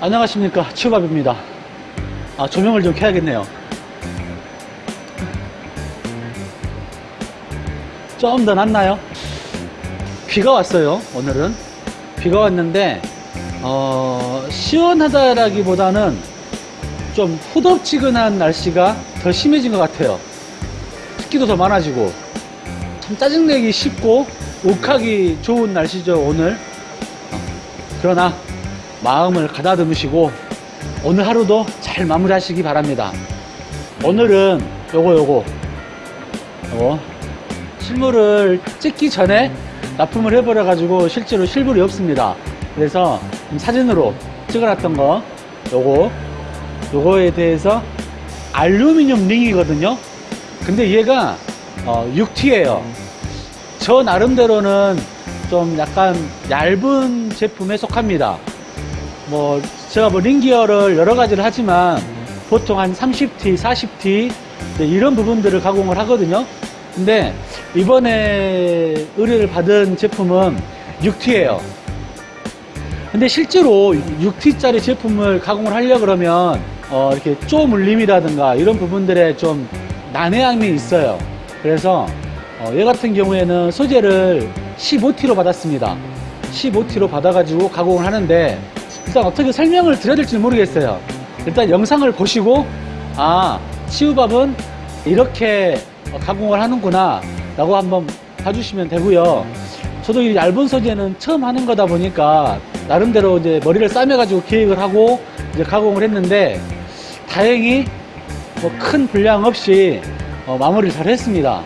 안녕하십니까. 치우밥입니다. 아 조명을 좀 켜야겠네요. 좀 더 낫나요? 비가 왔어요 오늘은. 비가 왔는데 어, 시원하다라기보다는 좀 후덥지근한 날씨가 더 심해진 것 같아요. 습기도 더 많아지고. 참 짜증내기 쉽고 욱하기 좋은 날씨죠 오늘. 어, 그러나 마음을 가다듬으시고 오늘 하루도 잘 마무리하시기 바랍니다. 오늘은 요거 요거. 요거. 실물을 찍기 전에 납품을 해버려 가지고 실제로 실물이 없습니다. 그래서 사진으로 찍어놨던 거 요거. 요거에 대해서 알루미늄 링이거든요. 근데 얘가 어, 6T예요. 저 나름대로는 좀 약간 얇은 제품에 속합니다 뭐 제가 뭐 링기어를 여러 가지를 하지만 보통 한 30T, 40T 이런 부분들을 가공을 하거든요. 근데 이번에 의뢰를 받은 제품은 6T예요. 근데 실제로 6T짜리 제품을 가공을 하려 그러면 어 이렇게 쪼물림이라든가 이런 부분들에 좀 난해함이 있어요. 그래서 어 얘 같은 경우에는 소재를 15T로 받았습니다. 15T로 받아가지고 가공을 하는데 일단 어떻게 설명을 드려야 될지 모르겠어요. 일단 영상을 보시고 아 치우밥은 이렇게 가공을 하는구나 라고 한번 봐주시면 되고요. 저도 이 얇은 소재는 처음 하는 거다 보니까 나름대로 이제 머리를 싸매 가지고 기획을 하고 이제 가공을 했는데 다행히 뭐 큰 분량 없이 어, 마무리를 잘 했습니다.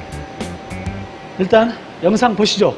일단 영상 보시죠